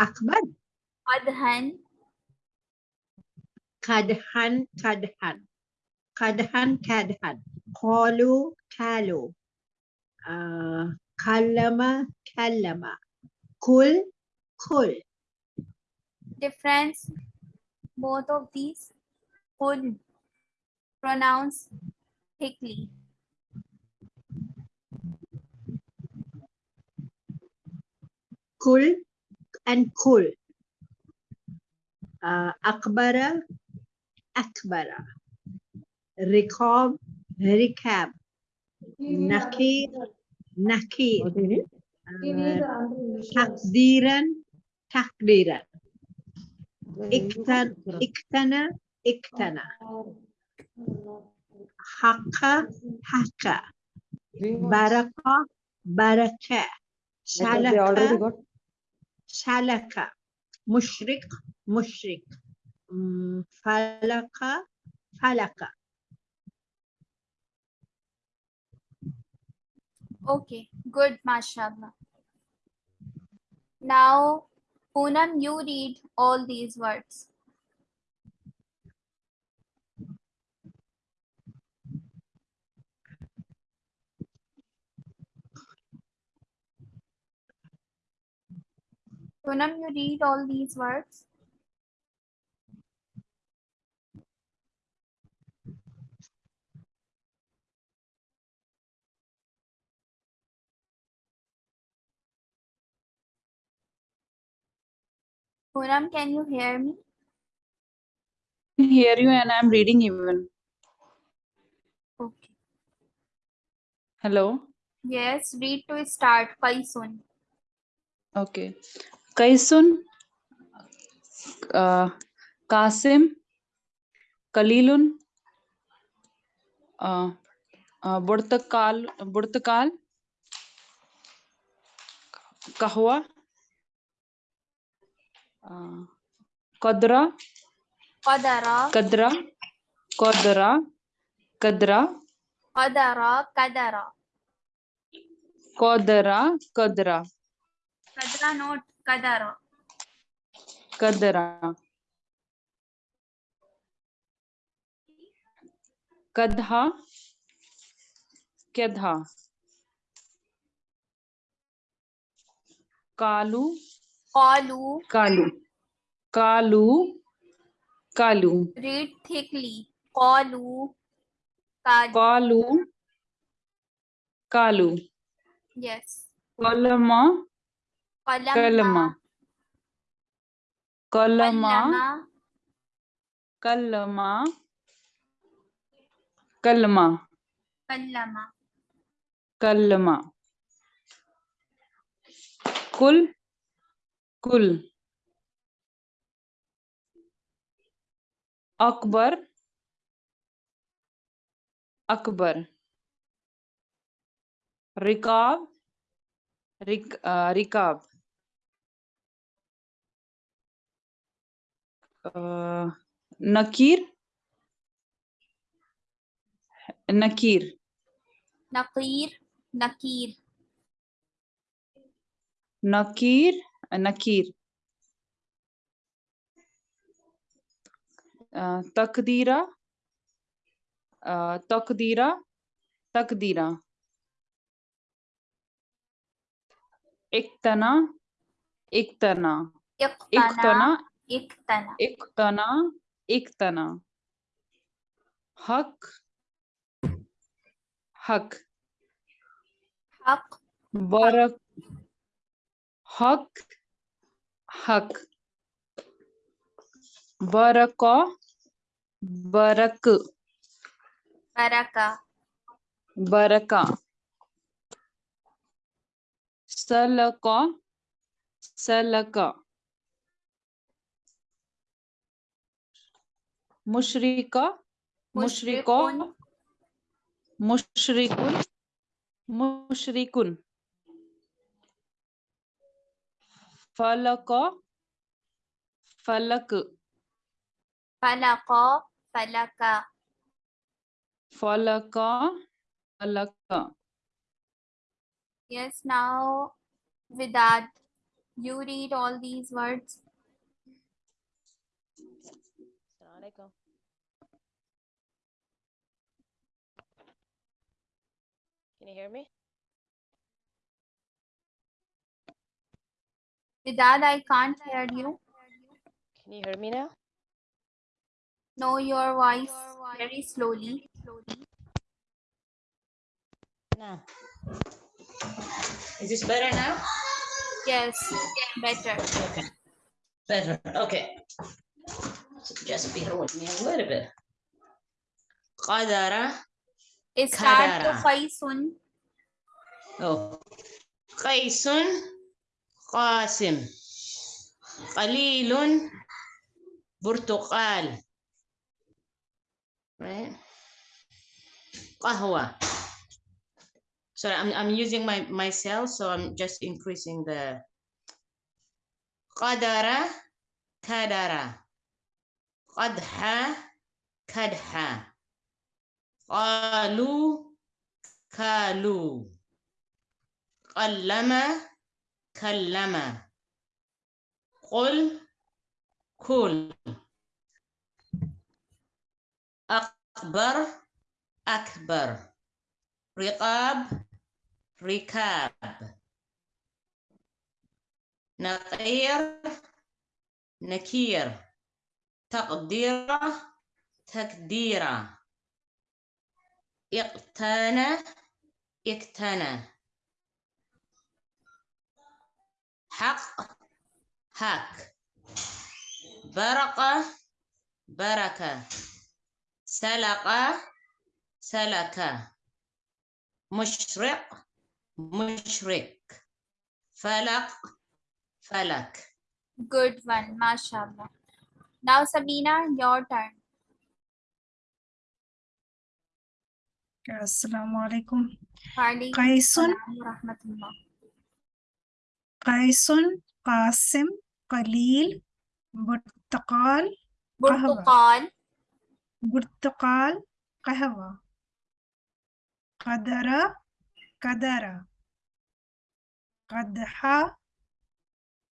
أكبر قدحا قدحا قدحا قدحا قدحا قالوا قالوا آه كلم كلم كل كل difference both of these could pronounce thickly كل and cool. Uh, أقبر أكبر. ركاب ركاب نكير نكير تقديرا. تقديرا اكتن اكتنى اكتنى. حق حق. بركة بركة. شلقة سلك got سلك مشرق مشرق مم، فلك فلك okay good mashallah now Poonam you read all these words Poonam you read all these words Poonam can you hear me hear you and I'm reading even. okay Hello. yes read to start Kaisun Okay. Kaisun, uh, Kasim, Kalilun, uh, uh, Burtakal, Burtakal, Kahwa, uh, Kadra, Qadara Kadra, Kadra, Kadra, Qadara Qadara Kadara. Kadara. Kadha. Kedha. Kalu. Kalu. Kalu. Kalu. Kalu. Read thickly. Kalu. Kalu. Kalu. Kalu. Yes. Kolama. कलमा कलमा। कलमा। कलमा। कलमा। कलमा। कुल। कुल। अकबर। अकबर। रिकाब। रिक, रिकाब। آه، نكير. نكير. نقير. نكير. نكير. نكير. آه، آه، تقديرة. تقديرة. تقديرة. اقتنا اقتنا اقتنا एक तना। एक तना एक तना। हक। हक। हक। बरक हक। हक। बरक बरक बरका बरका सलक। Salka. Mushrika, Mushriko, Mushrikun, Mushrikun. Falaka, Falak, Falaqa. Falaka. Falaka, Falaka. yes now Vidad You read all these words. Assalamualaikum. Can you hear me? Vidad, I can't hear you. Can you hear me now? No, your voice very slowly. No. Is this better now? Yes, better. Okay. Better. Okay So just bear with me a little bit. قدر Start to Kadara. Qaisun. Oh. قيس قاسم قليل برتقال right قهوة sorry I'm, I'm using my myself so I'm just increasing the قدر كدر قدح كدح. قالوا كالوا قلم كلم. قل كل. أكبر أكبر. رقاب ركاب. نقير نكير. تقديرة تقديره اقتنى اقتنى حق حق. برقة بركة. سلق سلك. مشرق مشرق. فلق فلك. Good one, mashallah. Now, Sabina, your turn. Assalamu alaikum. Alaikum Qaisun, salam wa rahmatullah. Qaisun, Qasim, Qalil, Burtaqal, Qahwa. Burtuqal, Burtaqal, Qahwa. Qadara, Qadara. Qadha,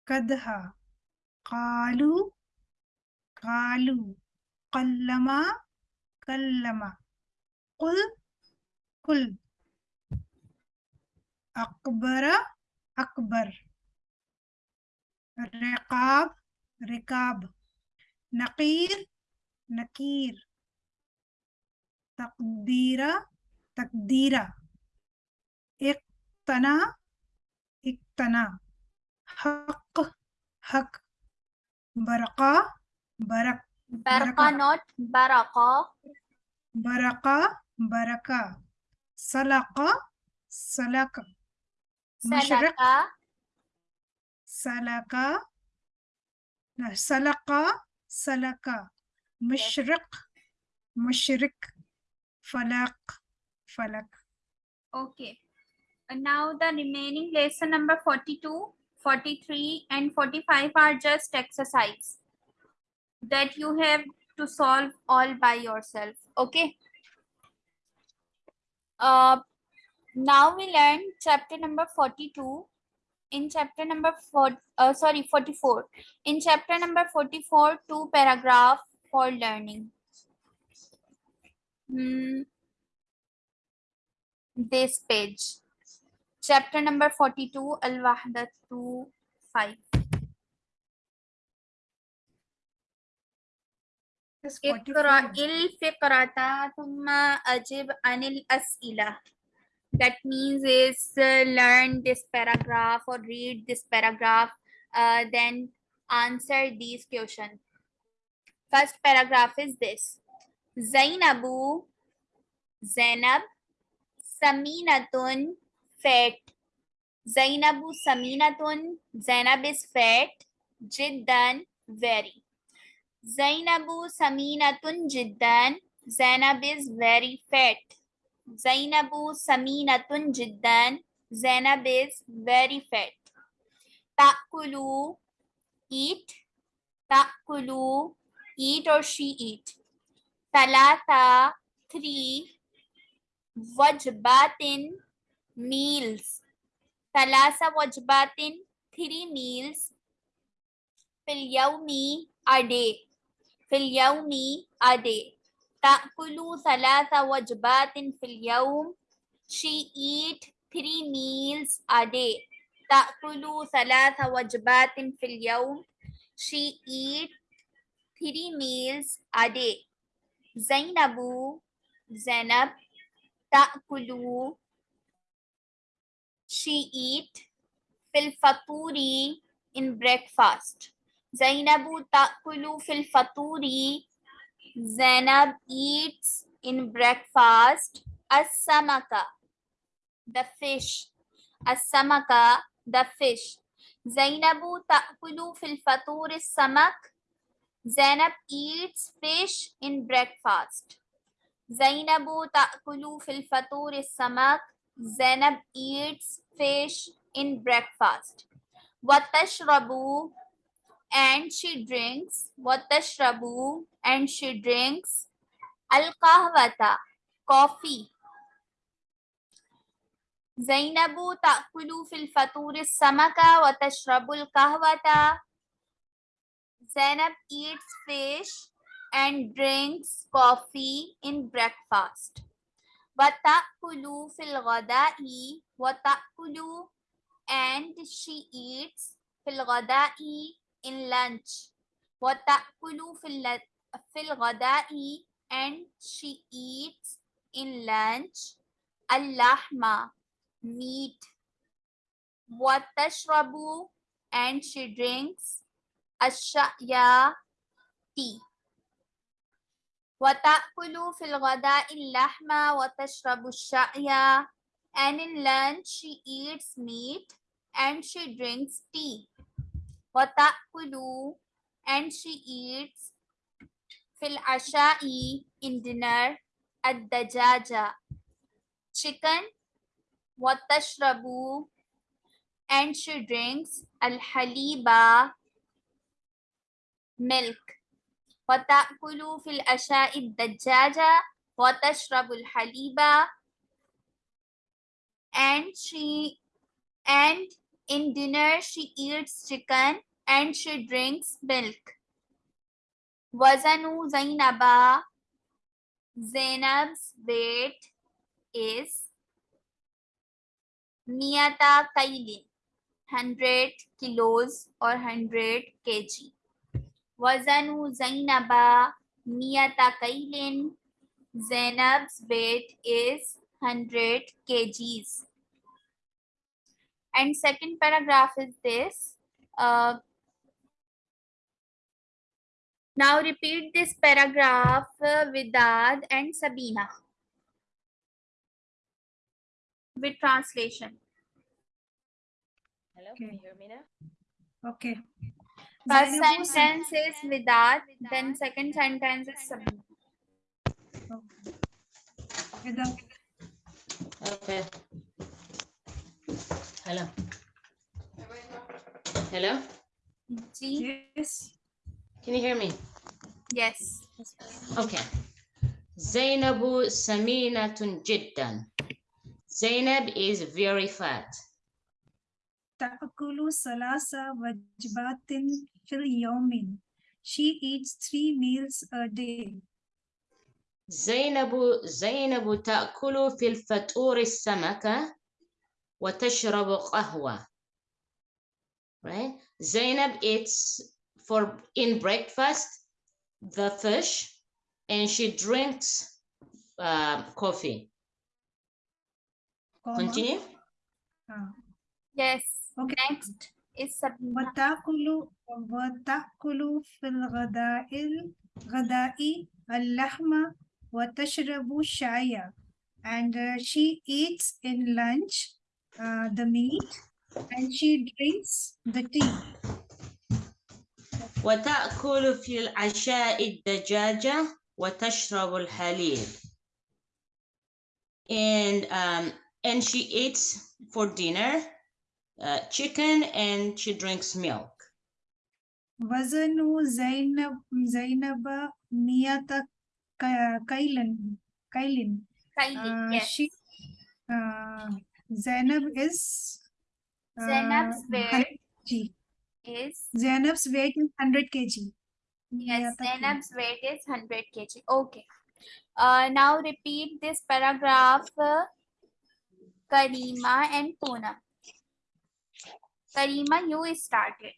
Qadha. Qalu, قالوا قلما كلما قل قل. أكبر أكبر. رقاب رقاب. نقير نكير تقدير تقدير اقتنى اقتنى. حق حق. برقى Barak. Baraka, not baraka. Baraka, baraka. Salaka, salaka. Mashrak. Salaka. Salaka, salaka. Mushrik, mashrik. Falak, falak. Okay. And now the remaining lesson number 42, 43 and 45 are just exercise that you have to solve all by yourself. Okay. Uh, now we learn chapter number 42. In chapter number four, uh, sorry, 44. In chapter number 44, two paragraph for learning. Hmm this page. Chapter number 42, Al Wahdatu 5. اقرأ 44. الفقرة ثم أجب عن الأسئلة. That means is uh, learn this paragraph or read this paragraph, uh, then answer these questions. First paragraph is this. Zainabu, Zainab, Saminatun, fat. Zainabu Saminatun, Zainab is fat. Jiddan, very. Zainabu Saminatun Jiddan. Zainab is very fat. Zainabu Saminatun Jiddan. Zainab is very fat. Ta'kulu, eat. Ta'kulu, eat or she eat. Talata, three. Wajbatin, meals. Talasa wajbatin, three meals. Fil a day. في اليوم a day تأكل ثلاث وجبات في اليوم she eat three meals a day تأكل ثلاث وجبات في اليوم she eat three meals a day زينب زينب تأكل she eat في الفطور in breakfast Zainabu ta'kulu fil faturi. Zainab eats in breakfast. As-samaka, the fish. As-samaka, the fish. Zainabu ta'kulu fil faturi samak. Zainab eats fish in breakfast. Zainabu ta'kulu fil faturi samak. Zainab eats fish in breakfast. Watashrabu and she drinks watashrabu and she drinks al kahwata coffee. Zainabu ta'kulu fil faturi samaka wa al kahwata. Zainab eats fish and drinks coffee in breakfast. Wa ta'kulu fil ghada'i wa ta'kulu and she eats fil ghada'i in lunch وتأكل في الل- في الغداء and she eats in lunch اللحمة meat وتشرب and she drinks الشاي tea وتأكل في الغداء اللحمة وتشرب الشاي and in lunch she eats meat and she drinks tea وتأكل and she eats في العشاء in dinner الدجاجة chicken وتشرب and she drinks الحليب milk وتأكل في العشاء الدجاجة وتشرب الحليب and she and in dinner, she eats chicken and she drinks milk. Wazanu Zainaba. Zainab's weight is Miyata Kailin, 100 kilos or 100 kg. Wazanu Zainaba Miyata Kailin. Zainab's weight is 100 kgs. And second paragraph is this. Uh, now repeat this paragraph uh, Vidad and Sabina. With translation. Hello, can you hear me now? Okay. First Zainabu Sa- sentence is Vidad, then second sentence is Sabina. Without Okay. Hello. Hello? Yes. Can you hear me? Yes. Okay. Zainabu Saminatun Jiddan. Zainab is very fat. Ta'kulu salasa wajbatin fil Yomin. She eats three meals a day. Zainabu Zainabu ta'kulu fil faturi samaka وتشرب قهوة. Right? Zainab eats for in breakfast the fish and she drinks uh, coffee. comma, Continue. ah. Yes. Okay. Next is Sabina. وتأكل وتأكل في الغداء الغداء اللحم وتشرب الشاي and uh, she eats in lunch uh, the meat and she drinks the tea وتأكل في العشاء الدجاجة وتشرب الحليب. And um, and she eats for dinner uh, chicken and she drinks milk. وزن زينب زينب مئة ك- كيلا كيل Kylie. uh, yes. she uh, Zainab is... Uh, Zainab's weight is... Zainab's weight is 100 kg. Yes, Zainab's weight is 100 kg. Okay. Uh, now repeat this paragraph, uh, Karima and Puna. Karima, you started.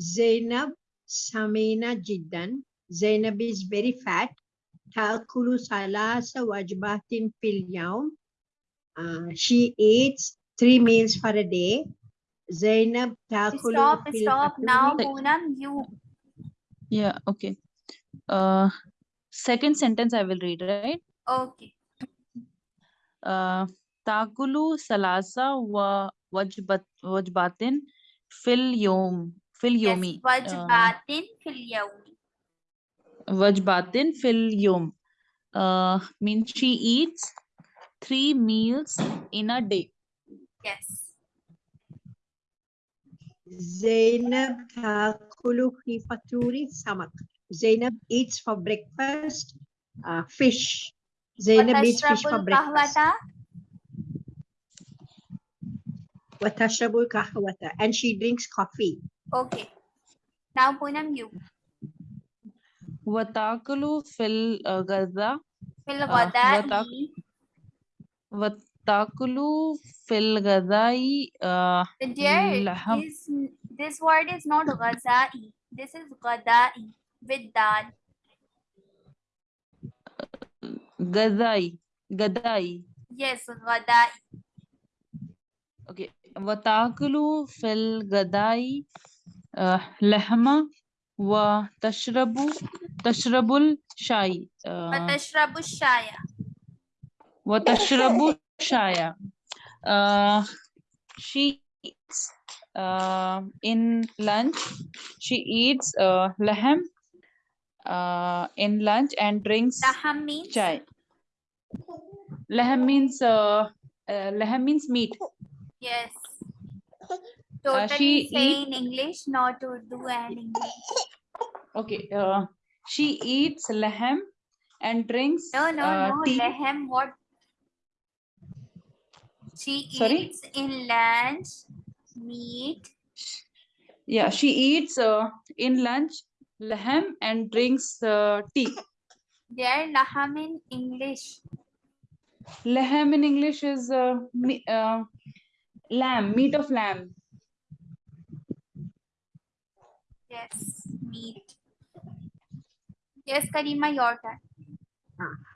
Zainab Samina Jiddan. Zainab is very fat. تأكل ثلاث وجبات في اليوم uh, she eats three meals for a day زينب تأكل Stop, في stop. الفطور- Now, Poonam, you. Yeah, okay. Uh, second sentence I will read, right? Okay. Uh, takulu salasa wa wajbat wajbatin fil yom fil Yes, yomi. Uh, wajbatin fil Vajbatin fil yom uh, means she eats three meals in a day. Yes. Zainab takulu khifaturi samak. Zainab eats for breakfast uh, fish. Zainab eats fish for breakfast. And she drinks coffee. Okay. Now, Poonam, you. Watakulu fil uh, gaza Fil Uh, ghada'i watak- watakulu fil gazai uh, Dear, laham. this, this word is not ghaza'i. This is ghada'i with dal. gazai gadai. Yes, ghada'i. Okay. Watakulu fil gadai uh, lahma wa tashrabu Tashrabul Shai. Watashrabu uh, Shaya. Watashrabu Shaya. Uh, she eats uh, in lunch. She eats uh, laham uh, in lunch and drinks laham means? chai. Laham means uh, uh, means meat. Yes. Uh, totally uh, she say in English, not Urdu and English. Okay. Uh, she eats lahm and drinks No, no, uh, no. tea. Lehem, what? She Sorry? eats in lunch meat. Yeah, she eats uh, in lunch lahm and drinks uh, tea. There, laham in English. Lahm in English is uh, me, uh, lamb, meat of lamb. Yes, meat. Yes, Karima, your turn.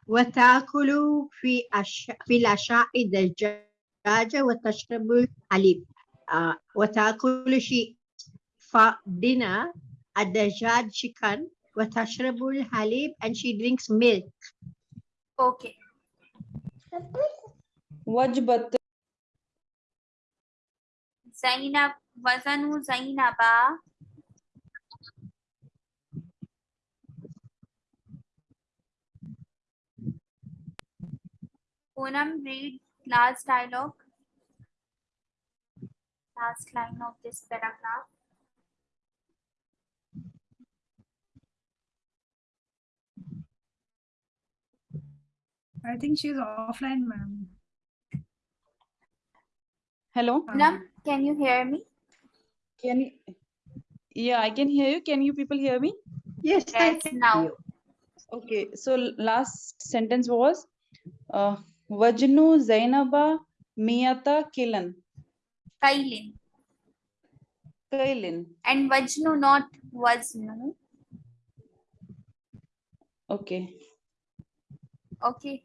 وتأكل في أش... في العشاء الدجاجة وتشرب الحليب uh, وتأكل شيء for dinner الدجاج chicken وتشرب الحليب and she drinks milk Okay. Wajbat Zainab, wazanu Zainaba. Poonam, read last dialogue. Last line of this paragraph. I think she's offline, ma'am. Hello. Poonam, can you hear me? Can you? Yeah, I can hear you. Can you people hear me? yes I Yes, can now. you. Okay. So last sentence was uh, Wajnu Zainaba Miyata Kilan. Kailin. Kailin. And Vajnu, not Waznu. Okay. Okay.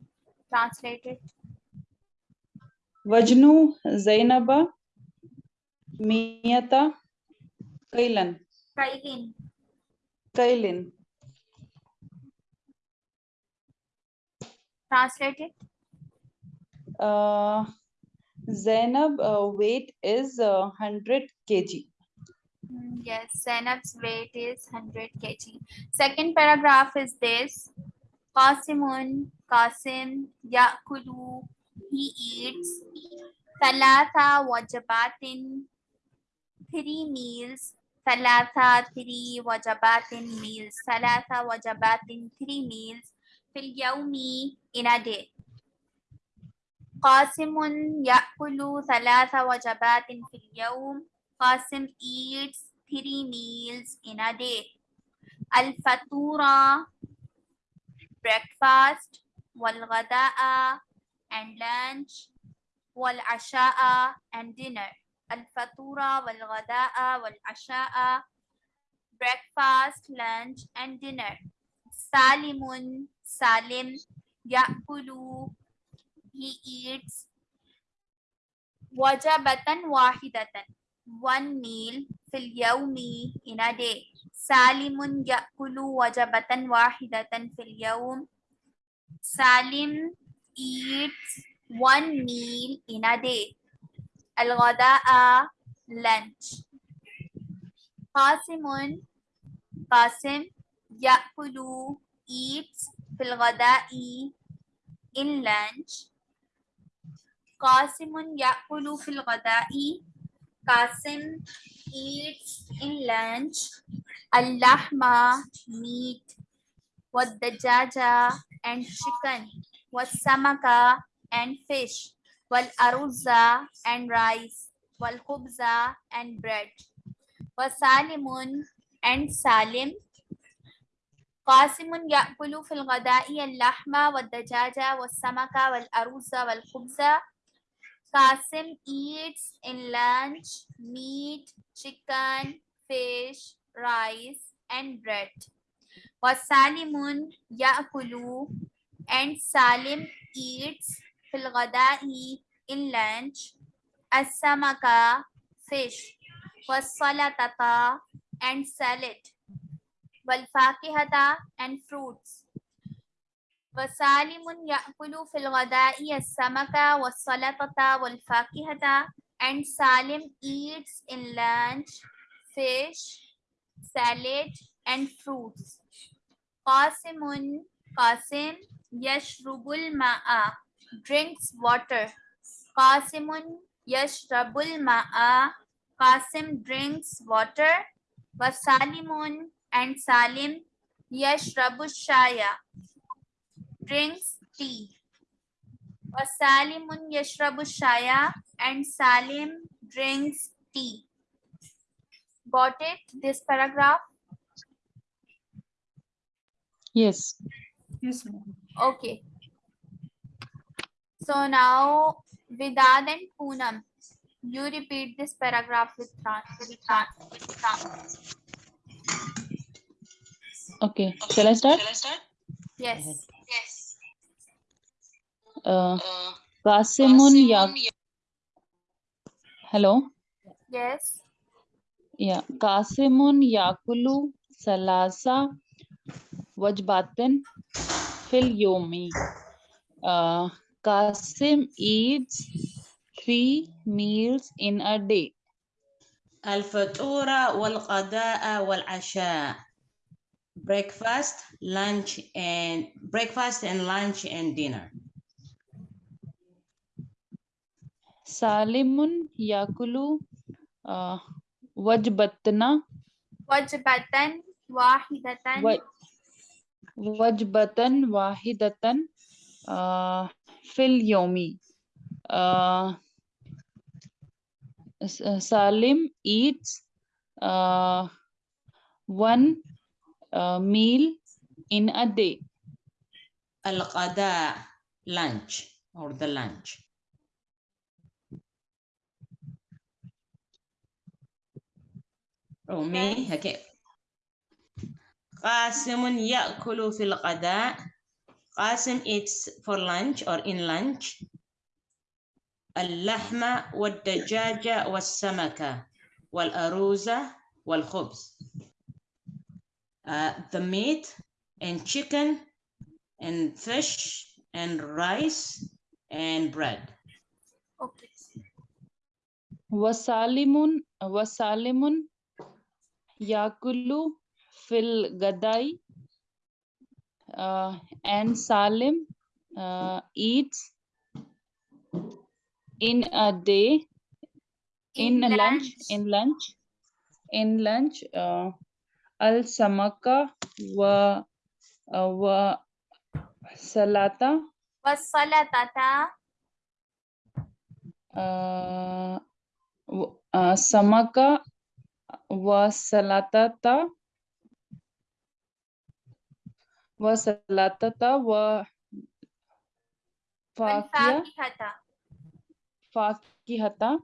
Translated. Wajnu Zainaba Miyata Kailan. Kailin. Kailin. Translated. Uh, Zainab uh, weight is uh, 100 kg. Mm, Yes, Zainab's weight is 100 kg. Second paragraph is this. Qasimun, Qasim, Yakulu, he eats. Thalatha wajabatin, three meals. Thalatha, three wajabatin meals. Thalatha wajabatin, three meals. Fil yawmi, in a day. قاسم يأكل ثلاث وجبات في اليوم. قاسم eats three meals in a day. الفطورة breakfast والغداء and lunch والعشاء and dinner. الفطورة والغداء والعشاء breakfast lunch and dinner. سالم سالم يأكل he eats wajabatan wahidatan. One meal fil yawmi in a day. Salimun ya'kulu wajabatan wahidatan fil yawm. Salim eats one meal in a day. Al ghadaa lunch. Qasimun qasim ya'kulu eats fil ghadai in lunch. قاسم يأكل في الغداء قاسم eats in lunch اللحم meat والدجاجة and chicken والسمك and fish والأرز and rice والخبز and bread وسالم and سالم قاسم يأكل في الغداء اللحم والدجاجة والسمك والأرز والخبز قاسم eats in lunch meat, chicken, fish, rice, and bread. وسالم يأكل and Salim eats في الغداء in lunch السمك fish والسلطة and salad والفاكهة and fruits وسالم يأكل في الغداء السمك والسلطة والفاكهة and Salim eats in lunch fish, salad and fruits. قاسم قاسم يشرب الماء drinks water. قاسم يشرب الماء قاسم drinks water وسالم and Salim يشرب الشاي drinks tea. Wasalimun yashrabu shaya and Salim drinks tea. Got it, this paragraph? Yes. Yes. Okay. So now Vidad and Poonam, you repeat this paragraph with Tran. With with Okay. Shall I start? Shall I start? Yes. Uh, Qasimun ya. Hello. Yes. Yeah. Qasimun yakulu salasa wajbatin fil yomi. Uh, Qasim eats three meals in a day. الفطور والغداء والعشاء breakfast lunch and breakfast and lunch and dinner Salimun Yakulu uh, Wajbatna. Wajbatan Wahidatan. Wa Wajbatan Wahidatan uh, Fil Yomi. Uh, uh, Salim eats uh, one uh, meal in a day. Al-Qada, lunch or the lunch. Oh, me? Okay. قاسم يأكل في الغداء قاسم eats for lunch or in lunch اللحم والدجاج والسمك والأرز والخبز Uh, the meat and chicken and fish and rice and bread Okay. Wasalimun wasalimun Yakulu, fil Gadai, uh, and Salim uh, eats in a day, in, in lunch. lunch. in lunch, in lunch, uh, Al Samaka wa, uh, wa Salata. Was Salatata. Uh, uh, samaka wasalatata wasalatata wa fakia والفاكهة fakihata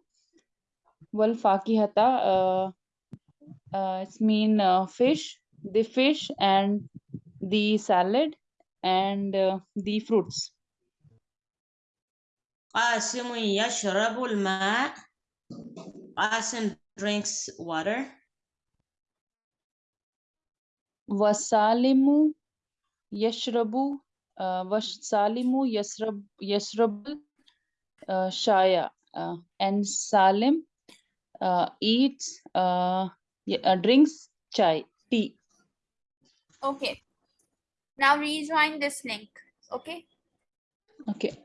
wal fakihata uh, uh, it's mean uh, fish the fish and the salad and uh, the fruits قاسم يشرب الماء قاسم drinks water wasalimu yashrabu uh, wasalimu yasrab yasrabul uh, shaya uh, and salim uh, eats uh, uh, drinks chai tea Okay. Now rejoin this link. Okay. okay